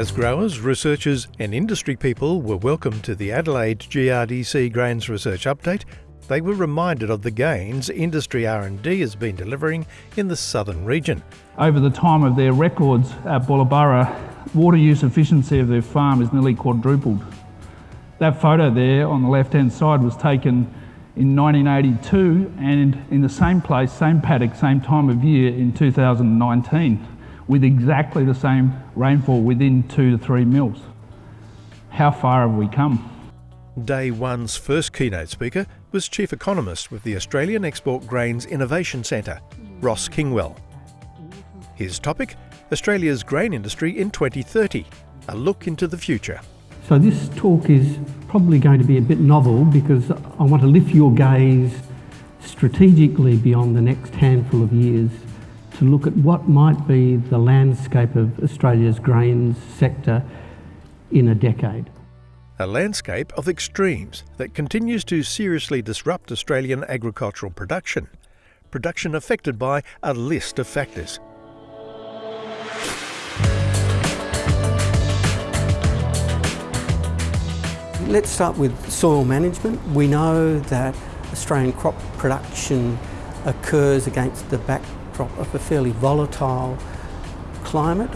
As growers, researchers and industry people were welcomed to the Adelaide GRDC Grains Research Update, they were reminded of the gains industry R&D has been delivering in the southern region. Over the time of their records at Bullaburra, water use efficiency of their farm is nearly quadrupled. That photo there on the left-hand side was taken in 1982 and in the same place, same paddock, same time of year in 2019 with exactly the same rainfall within two to three mils. How far have we come? Day one's first keynote speaker was Chief Economist with the Australian Export Grains Innovation Centre, Ross Kingwell. His topic, Australia's grain industry in 2030, a look into the future. So this talk is probably going to be a bit novel because I want to lift your gaze strategically beyond the next handful of years to look at what might be the landscape of Australia's grains sector in a decade. A landscape of extremes that continues to seriously disrupt Australian agricultural production. Production affected by a list of factors. Let's start with soil management. We know that Australian crop production occurs against the back backdrop of a fairly volatile climate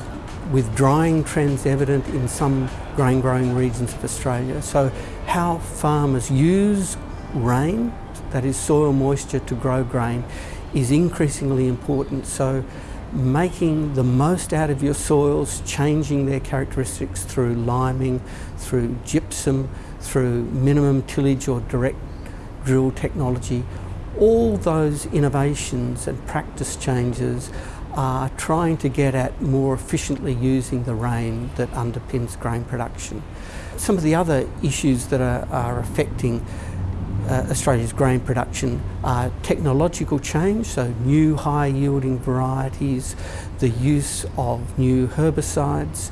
with drying trends evident in some grain growing regions of Australia. So how farmers use rain, that is soil moisture to grow grain, is increasingly important. So making the most out of your soils, changing their characteristics through liming, through gypsum, through minimum tillage or direct drill technology, all those innovations and practice changes are trying to get at more efficiently using the rain that underpins grain production. Some of the other issues that are, are affecting uh, Australia's grain production are technological change, so new high yielding varieties, the use of new herbicides,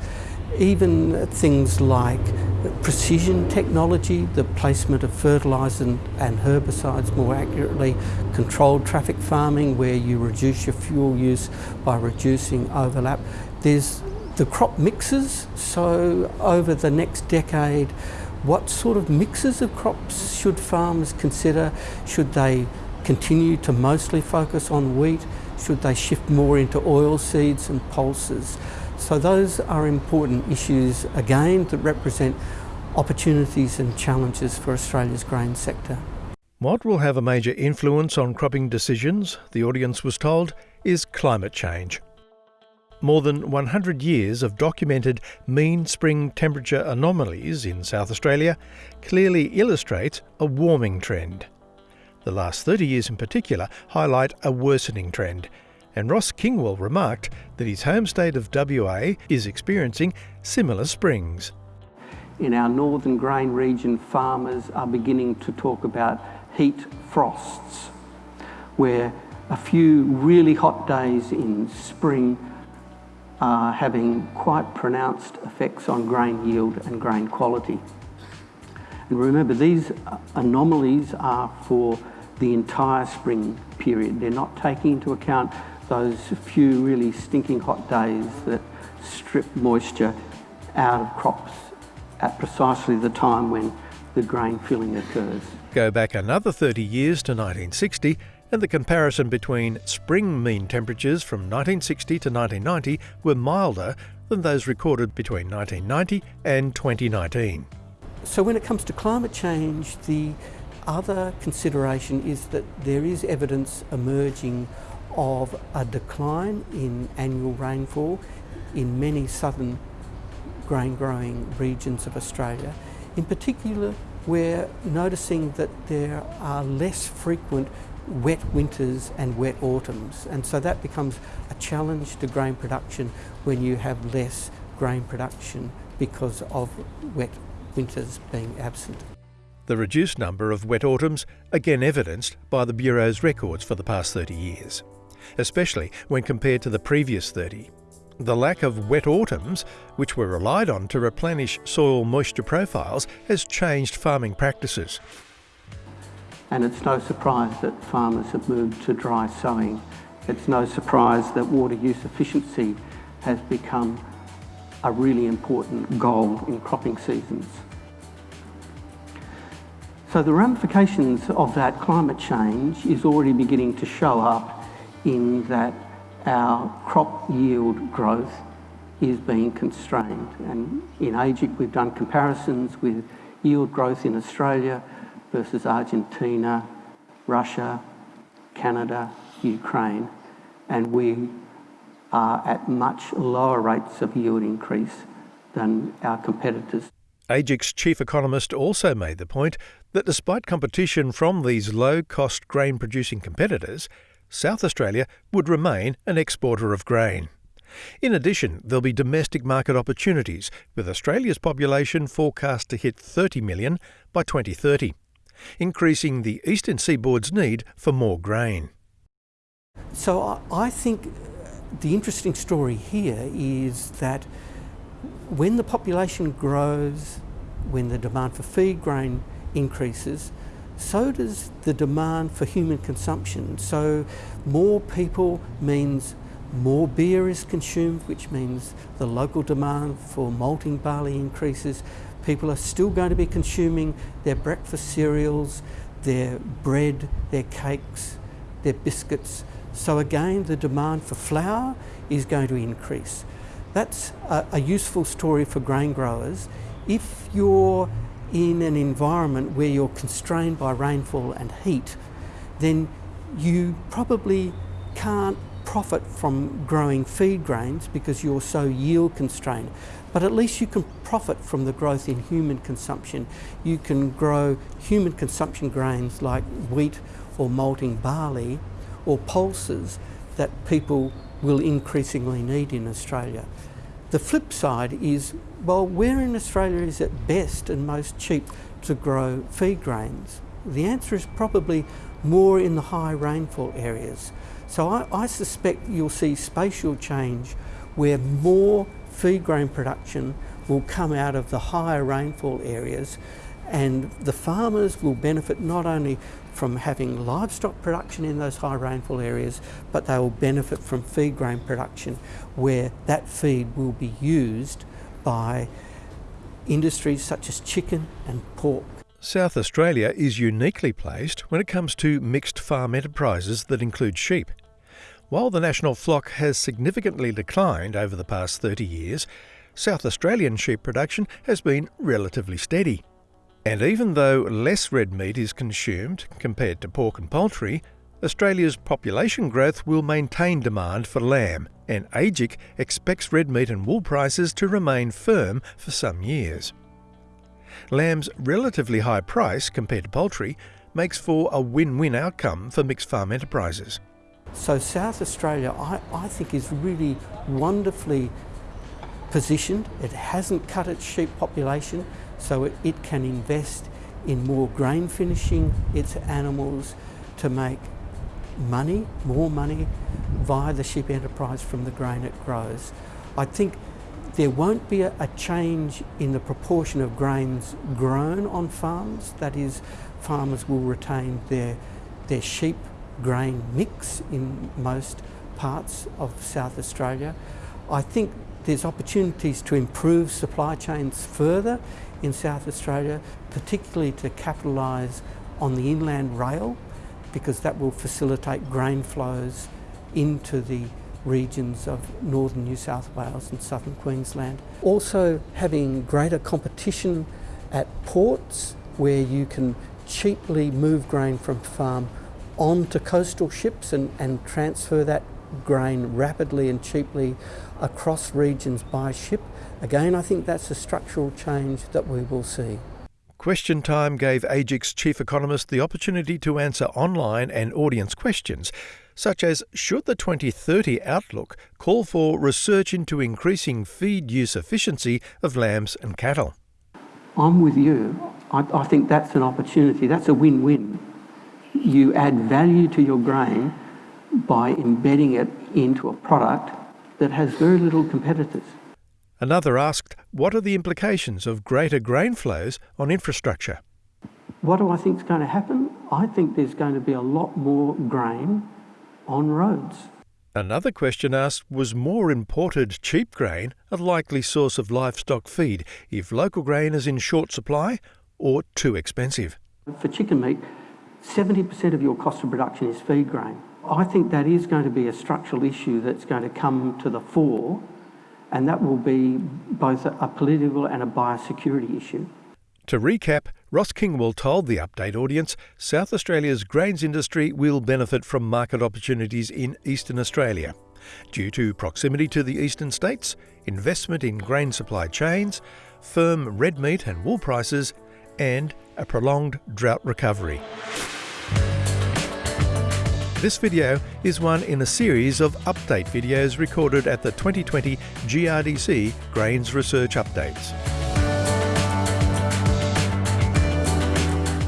even things like precision technology, the placement of fertilisers and herbicides more accurately, controlled traffic farming where you reduce your fuel use by reducing overlap. There's the crop mixes, so over the next decade, what sort of mixes of crops should farmers consider? Should they continue to mostly focus on wheat? Should they shift more into oil seeds and pulses? So those are important issues again that represent opportunities and challenges for Australia's grain sector. What will have a major influence on cropping decisions, the audience was told, is climate change. More than 100 years of documented mean spring temperature anomalies in South Australia clearly illustrates a warming trend. The last 30 years in particular highlight a worsening trend, and Ross Kingwell remarked that his home state of WA is experiencing similar springs. In our northern grain region, farmers are beginning to talk about heat frosts, where a few really hot days in spring are having quite pronounced effects on grain yield and grain quality. And remember, these anomalies are for the entire spring period. They're not taking into account those few really stinking hot days that strip moisture out of crops at precisely the time when the grain filling occurs. Go back another 30 years to 1960 and the comparison between spring mean temperatures from 1960 to 1990 were milder than those recorded between 1990 and 2019. So when it comes to climate change, the other consideration is that there is evidence emerging of a decline in annual rainfall in many southern grain growing regions of Australia. In particular, we're noticing that there are less frequent wet winters and wet autumns and so that becomes a challenge to grain production when you have less grain production because of wet winters being absent. The reduced number of wet autumns again evidenced by the Bureau's records for the past 30 years especially when compared to the previous 30. The lack of wet autumns, which were relied on to replenish soil moisture profiles, has changed farming practices. And it's no surprise that farmers have moved to dry sowing. It's no surprise that water use efficiency has become a really important goal in cropping seasons. So the ramifications of that climate change is already beginning to show up in that our crop yield growth is being constrained. And in AEGIC we've done comparisons with yield growth in Australia versus Argentina, Russia, Canada, Ukraine, and we are at much lower rates of yield increase than our competitors. AEGIC's chief economist also made the point that despite competition from these low cost grain producing competitors, South Australia would remain an exporter of grain. In addition, there'll be domestic market opportunities, with Australia's population forecast to hit 30 million by 2030, increasing the eastern seaboard's need for more grain. So I think the interesting story here is that when the population grows, when the demand for feed grain increases, so does the demand for human consumption. So more people means more beer is consumed, which means the local demand for malting barley increases. People are still going to be consuming their breakfast cereals, their bread, their cakes, their biscuits. So again, the demand for flour is going to increase. That's a, a useful story for grain growers. If you're in an environment where you're constrained by rainfall and heat, then you probably can't profit from growing feed grains because you're so yield constrained. But at least you can profit from the growth in human consumption. You can grow human consumption grains like wheat or malting barley or pulses that people will increasingly need in Australia. The flip side is, well, where in Australia is it best and most cheap to grow feed grains? The answer is probably more in the high rainfall areas. So I, I suspect you'll see spatial change where more feed grain production will come out of the higher rainfall areas and the farmers will benefit not only from having livestock production in those high rainfall areas, but they will benefit from feed grain production where that feed will be used by industries such as chicken and pork. South Australia is uniquely placed when it comes to mixed farm enterprises that include sheep. While the national flock has significantly declined over the past 30 years, South Australian sheep production has been relatively steady. And even though less red meat is consumed compared to pork and poultry, Australia's population growth will maintain demand for lamb, and AEGIC expects red meat and wool prices to remain firm for some years. Lamb's relatively high price compared to poultry makes for a win-win outcome for mixed farm enterprises. So South Australia, I, I think, is really wonderfully positioned. It hasn't cut its sheep population so it, it can invest in more grain finishing its animals to make money, more money via the sheep enterprise from the grain it grows. I think there won't be a, a, change in the proportion of grains grown on farms. That is, farmers will retain their, their sheep grain mix in most parts of South Australia. I think there's opportunities to improve supply chains further in South Australia, particularly to capitalise on the inland rail because that will facilitate grain flows into the regions of northern New South Wales and southern Queensland. Also having greater competition at ports where you can cheaply move grain from farm onto coastal ships and, and transfer that grain rapidly and cheaply across regions by ship. Again, I think that's a structural change that we will see. Question Time gave AEGIC's chief economist the opportunity to answer online and audience questions, such as Should the 2030 outlook call for research into increasing feed use efficiency of lambs and cattle? I'm with you. I, I think that's an opportunity. That's a win win. You add value to your grain by embedding it into a product that has very little competitors. Another asked, What are the implications of greater grain flows on infrastructure? What do I think is going to happen? I think there's going to be a lot more grain on roads. Another question asked was more imported cheap grain a likely source of livestock feed if local grain is in short supply or too expensive? For chicken meat, 70% of your cost of production is feed grain. I think that is going to be a structural issue that's going to come to the fore, and that will be both a political and a biosecurity issue. To recap, Ross Kingwell told the Update audience South Australia's grains industry will benefit from market opportunities in eastern Australia due to proximity to the eastern states, investment in grain supply chains, firm red meat and wool prices, and a prolonged drought recovery. This video is one in a series of update videos recorded at the 2020 GRDC Grains Research Updates.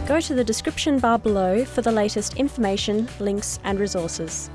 Go to the description bar below for the latest information, links and resources.